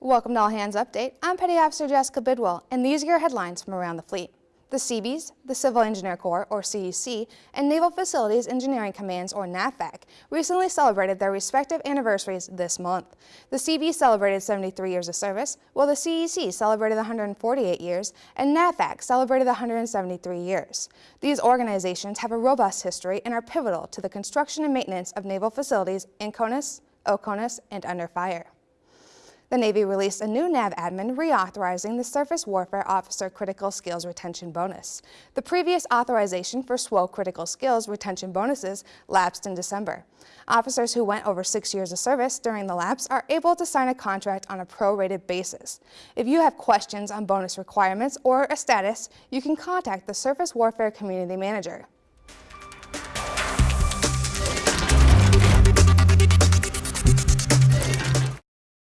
Welcome to All Hands Update. I'm Petty Officer Jessica Bidwell, and these are your headlines from around the fleet. The Seabees, the Civil Engineer Corps, or CEC, and Naval Facilities Engineering Commands, or NAVFAC, recently celebrated their respective anniversaries this month. The Seabees celebrated 73 years of service, while the CEC celebrated 148 years, and NAVFAC celebrated 173 years. These organizations have a robust history and are pivotal to the construction and maintenance of naval facilities in CONUS, OCONUS, and under fire. The Navy released a new NAVADMIN reauthorizing the Surface Warfare Officer Critical Skills Retention Bonus. The previous authorization for SWO Critical Skills Retention Bonuses lapsed in December. Officers who went over six years of service during the lapse are able to sign a contract on a prorated basis. If you have questions on bonus requirements or a status, you can contact the Surface Warfare Community Manager.